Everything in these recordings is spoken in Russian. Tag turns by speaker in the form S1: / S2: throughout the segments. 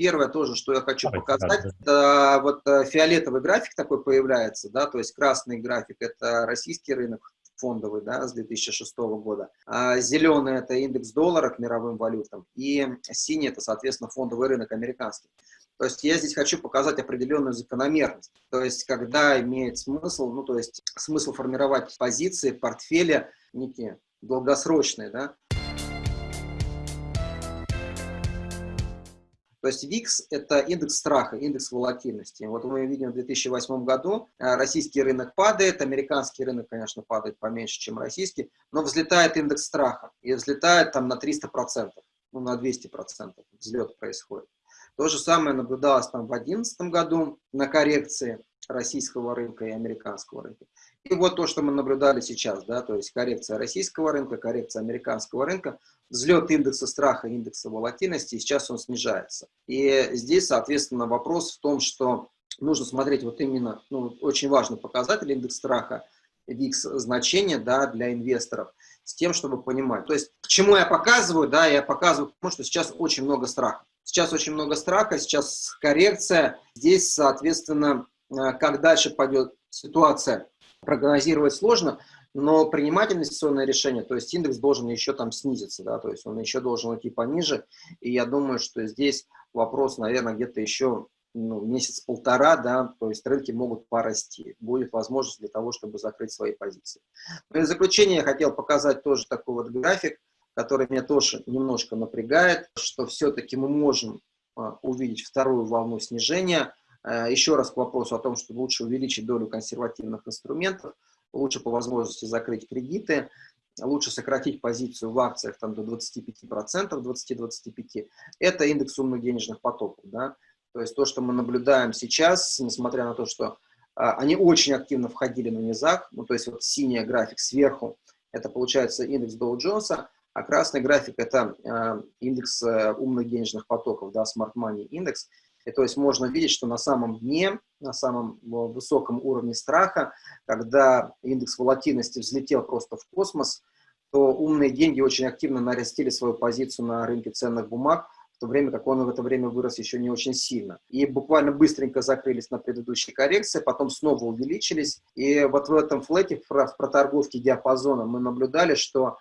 S1: первое тоже, что я хочу показать, это вот э, фиолетовый график такой появляется, да, то есть красный график – это российский рынок, фондовый, да, с 2006 года. А зеленый – это индекс доллара к мировым валютам, и синий – это, соответственно, фондовый рынок американский. То есть я здесь хочу показать определенную закономерность. То есть когда имеет смысл, ну то есть смысл формировать позиции, портфеля некие долгосрочные, да, То есть ВИКС – это индекс страха, индекс волатильности. Вот мы видим в 2008 году э, российский рынок падает, американский рынок, конечно, падает поменьше, чем российский, но взлетает индекс страха, и взлетает там на 300%, ну, на 200% взлет происходит. То же самое наблюдалось там в 2011 году на коррекции российского рынка и американского рынка. И вот то, что мы наблюдали сейчас, да, то есть коррекция российского рынка, коррекция американского рынка, взлет индекса страха, индекса волатильности, сейчас он снижается. И здесь, соответственно, вопрос в том, что нужно смотреть вот именно, ну, очень важный показатель индекс страха, VIX значение, да, для инвесторов, с тем, чтобы понимать. То есть, к чему я показываю, да, я показываю, потому что сейчас очень много страха. Сейчас очень много страха, сейчас коррекция. Здесь, соответственно, э, как дальше пойдет ситуация, прогнозировать сложно, но принимать инвестиционное решение, то есть индекс должен еще там снизиться, да, то есть он еще должен идти пониже, и я думаю, что здесь вопрос, наверное, где-то еще ну, месяц-полтора, да, то есть рынки могут порасти, будет возможность для того, чтобы закрыть свои позиции. Но в заключение я хотел показать тоже такой вот график, который меня тоже немножко напрягает, что все-таки мы можем а, увидеть вторую волну снижения. А, еще раз к вопросу о том, что лучше увеличить долю консервативных инструментов, лучше по возможности закрыть кредиты, лучше сократить позицию в акциях там, до 25%, 20-25%. Это индекс умных денежных потоков. Да? То есть то, что мы наблюдаем сейчас, несмотря на то, что а, они очень активно входили на низах, ну, то есть вот синий график сверху, это получается индекс Доу Джонса, а красный график – это э, индекс э, умных денежных потоков, да, Smart Money индекс. И то есть можно видеть, что на самом дне, на самом высоком уровне страха, когда индекс волатильности взлетел просто в космос, то умные деньги очень активно нарастили свою позицию на рынке ценных бумаг, в то время как он в это время вырос еще не очень сильно. И буквально быстренько закрылись на предыдущей коррекции, потом снова увеличились. И вот в этом флете, в проторговке диапазона мы наблюдали, что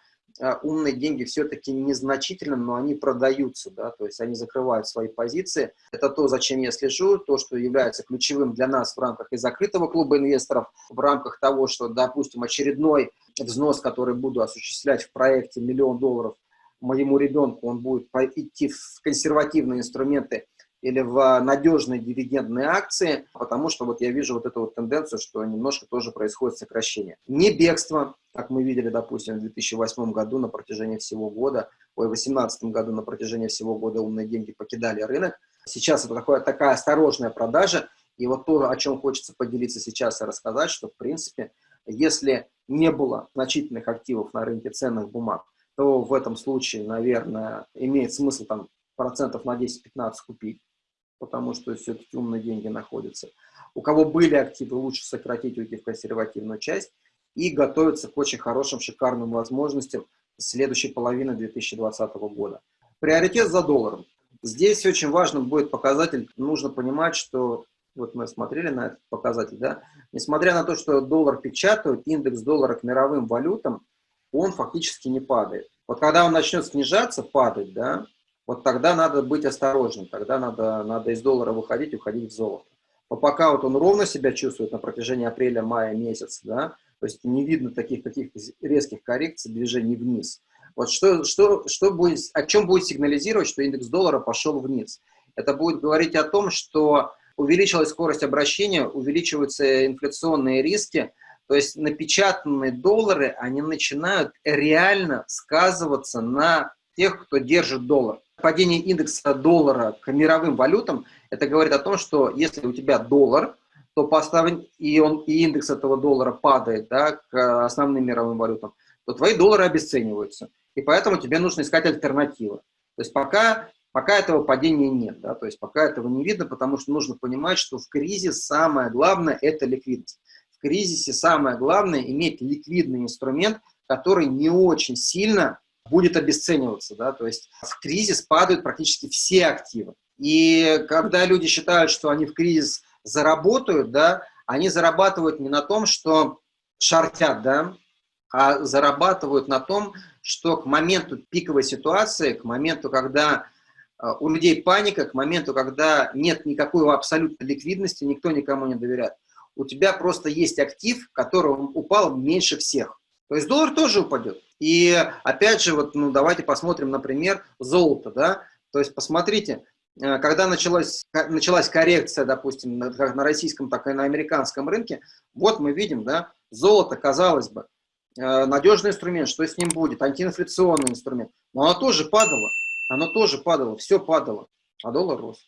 S1: умные деньги все-таки незначительно, но они продаются, да, то есть они закрывают свои позиции. Это то, зачем я слежу, то, что является ключевым для нас в рамках и закрытого клуба инвесторов, в рамках того, что, допустим, очередной взнос, который буду осуществлять в проекте миллион долларов моему ребенку, он будет идти в консервативные инструменты или в надежные дивидендные акции, потому что вот я вижу вот эту вот тенденцию, что немножко тоже происходит сокращение. Не бегство, как мы видели, допустим, в 2008 году на протяжении всего года, ой, в 2018 году на протяжении всего года умные деньги покидали рынок. Сейчас это такое, такая осторожная продажа, и вот то, о чем хочется поделиться сейчас и рассказать, что, в принципе, если не было значительных активов на рынке ценных бумаг, то в этом случае, наверное, имеет смысл там процентов на 10-15 купить потому что все-таки умные деньги находятся. У кого были активы, лучше сократить, уйти в консервативную часть и готовиться к очень хорошим, шикарным возможностям следующей половины 2020 года. Приоритет за долларом. Здесь очень важным будет показатель, нужно понимать, что, вот мы смотрели на этот показатель, да, несмотря на то, что доллар печатают, индекс доллара к мировым валютам, он фактически не падает. Вот когда он начнет снижаться, падать, да, вот тогда надо быть осторожным, тогда надо, надо из доллара выходить, уходить в золото. Но пока вот он ровно себя чувствует на протяжении апреля-мая месяца, да, то есть не видно таких каких-то резких коррекций, движений вниз. Вот что, что, что будет, о чем будет сигнализировать, что индекс доллара пошел вниз? Это будет говорить о том, что увеличилась скорость обращения, увеличиваются инфляционные риски, то есть напечатанные доллары, они начинают реально сказываться на тех, кто держит доллар падение индекса доллара к мировым валютам, это говорит о том, что если у тебя доллар, то поставлен, и, он, и индекс этого доллара падает да, к основным мировым валютам, то твои доллары обесцениваются. И поэтому тебе нужно искать альтернативы. То есть пока, пока этого падения нет, да, то есть пока этого не видно, потому что нужно понимать, что в кризис самое главное – это ликвидность. В кризисе самое главное – иметь ликвидный инструмент, который не очень сильно будет обесцениваться, да, то есть в кризис падают практически все активы. И когда люди считают, что они в кризис заработают, да, они зарабатывают не на том, что шортят, да, а зарабатывают на том, что к моменту пиковой ситуации, к моменту, когда э, у людей паника, к моменту, когда нет никакой абсолютной ликвидности, никто никому не доверяет, у тебя просто есть актив, который упал меньше всех. То есть доллар тоже упадет. И опять же, вот, ну, давайте посмотрим, например, золото. Да? То есть посмотрите, когда началась, началась коррекция, допустим, как на российском, так и на американском рынке, вот мы видим, да, золото, казалось бы, э, надежный инструмент, что с ним будет, антиинфляционный инструмент, но оно тоже падало, оно тоже падало, все падало, а доллар рос.